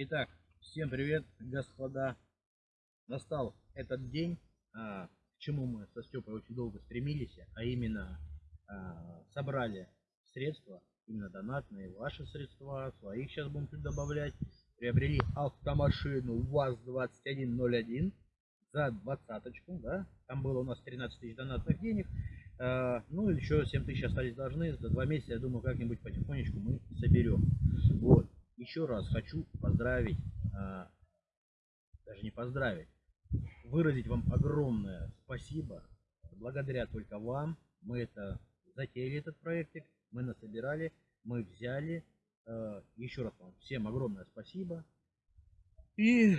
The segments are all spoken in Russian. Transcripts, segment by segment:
Итак, всем привет, господа. Настал этот день, а, к чему мы со Степой очень долго стремились, а именно а, собрали средства, именно донатные, ваши средства, своих сейчас будем тут добавлять. Приобрели автомашину ВАЗ-2101 за двадцаточку, да, там было у нас 13 тысяч донатных денег, а, ну еще 7 тысяч остались должны, за два месяца, я думаю, как-нибудь потихонечку мы соберем. Еще раз хочу поздравить, а, даже не поздравить, выразить вам огромное спасибо. Благодаря только вам мы это затеяли этот проектик, мы насобирали, мы взяли. А, еще раз вам всем огромное спасибо. И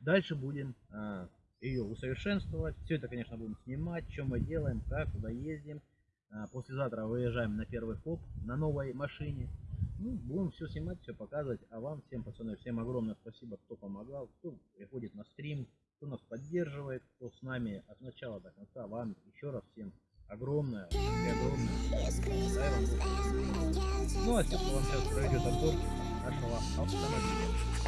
дальше будем а, ее усовершенствовать. Все это, конечно, будем снимать, что мы делаем, как, куда ездим. Послезавтра выезжаем на первый хоп на новой машине. Ну, будем все снимать, все показывать. А вам, всем пацаны, всем огромное спасибо, кто помогал, кто приходит на стрим, кто нас поддерживает, кто с нами от начала до конца. Вам еще раз всем огромное огромное. Ну, а сейчас вам сейчас пройдет обзор нашего автомобиля.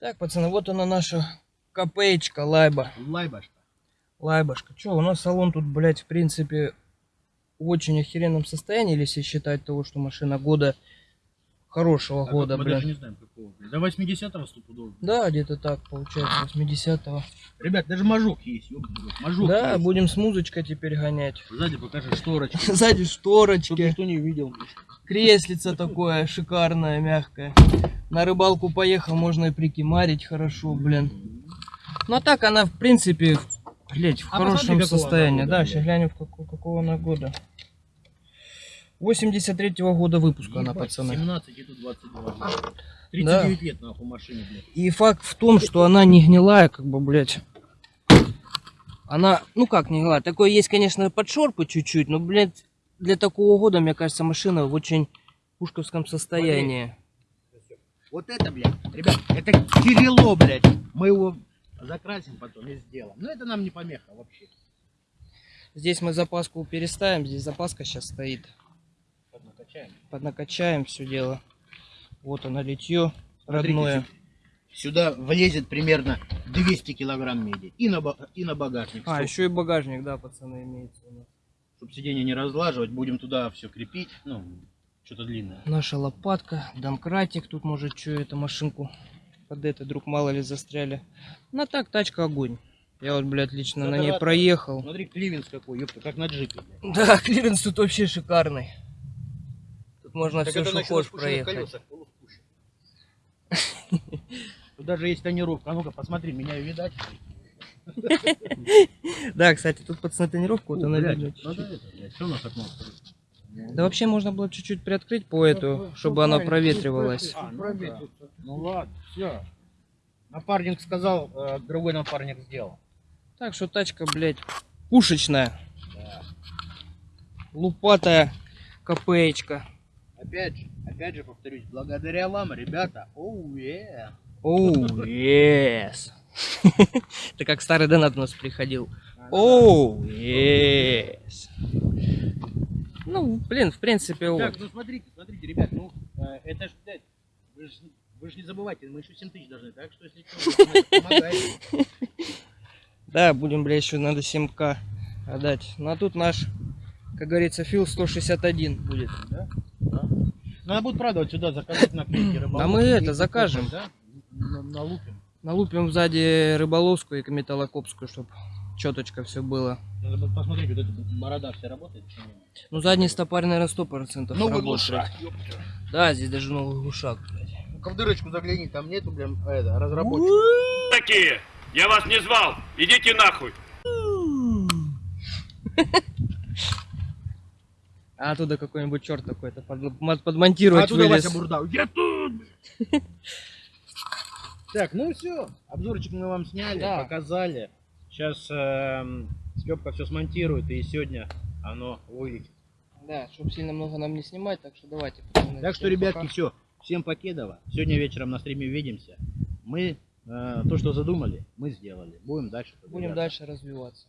Так, пацаны, вот она наша копеечка лайба. Лайбашка. Лайбашка. Че, у нас салон тут, блядь, в принципе, в очень охеренном состоянии, если считать того, что машина года, хорошего Так года, мы блядь. даже не знаем какого. До 80-го стопудово. Да, где-то так, получается, 80-го. Ребят, даже мажок есть, ёбаный мажок Да, есть. будем с музычкой теперь гонять. Сзади покажи шторочки. Сзади шторочки, никто не увидел. креслица такое шикарное, мягкое. На рыбалку поехал, можно и прикимарить хорошо, блин. Ну а так она, в принципе, блять, в А хорошем она состоянии. года, Да, блядь. сейчас глянем, в какого, какого она года. 83-го года выпуска она, Ебать, пацаны. 17 и тут 22. 39 лет нахуй машине, блядь. И факт в том, что она не гнилая, как бы, блядь. Она, ну как не гнилая, такое есть, конечно, подшорпы чуть-чуть, но, блядь, для такого года, мне кажется, машина в очень пушковском состоянии. Вот это, блядь, ребят, это Кирилло, блядь. Мы его закрасим потом и сделаем. Но это нам не помеха вообще. Здесь мы запаску переставим, здесь запаска сейчас стоит. Поднакачаем. Поднакачаем все дело. Вот оно литье Смотрите, родное. сю- Сюда влезет примерно 200 килограмм меди. И на, и на багажник. А, еще и багажник, да, пацаны, имеется у нас. Чтобы сиденье не разлаживать, будем туда все крепить. Ну, что-то длинное. Наша лопатка, домкратик, тут может что эту машинку под это, друг мало ли застряли. Ну а так, тачка огонь. Я вот, блядь, лично на ней проехал. Смотри, клиренс какой, ёпта, как на джипе. блядь. Да, клиренс тут вообще шикарный. Тут можно Так все, это что на хочешь проехать. Тут даже есть тонировка. А ну-ка, посмотри, меня видать. Да, кстати, тут пацаны тонировку, вот она надо это, блядь, что у нас окно открыто? Да вообще можно было чуть-чуть приоткрыть по эту, чтобы оно проветривалось. А, ну, да. ну ладно, все. Напарник сказал, э, другой напарник сделал. Так что тачка, блядь, пушечная, Да. лупатая копеечка. Опять же, опять же повторюсь, благодаря вам, ребята, оу, е. Оу, yes. Ты как старый донат у нас приходил. Оу, yes. Ну, блин, в принципе, Так, вот. ну смотрите, смотрите, ребят, ну, э, это ж, блядь, вы же вы ж не забывайте, мы еще 7 тысяч должны, так что если что. Да, будем, бля, еще надо 7к Отдать. Ну а тут наш, как говорится, фил 161 будет. Да? Да. Надо будет, правда, вот сюда заказать наклейки рыболовки. А мы это, закажем. Да? На- Налупим. Налупим сзади рыболовскую и металлокопскую, чтобы четочка все было. Надо будет посмотреть, вот эта борода вся работает. Ну задний стопарь, наверное, 100% Новый глушак. Да, здесь даже новый глушак, блядь. Ну-ка в дырочку загляни, там нету, блин, это, разработчика. такие? Я вас не звал. Идите нахуй. А оттуда какой-нибудь черт какой-то под- подмонтировать А оттуда вылез. Вася Бурдау. Я тут! Так, ну все, обзорчик мы вам сняли, Да. показали. Сейчас эм, э, Степка все смонтирует, и сегодня оно вылетит. Да, чтобы сильно много нам не снимать, так что давайте. Так что, ребятки, пока. все. Всем покедово. Сегодня вечером на стриме увидимся. Мы э, то, что задумали, мы сделали. Будем дальше Будем дальше развиваться.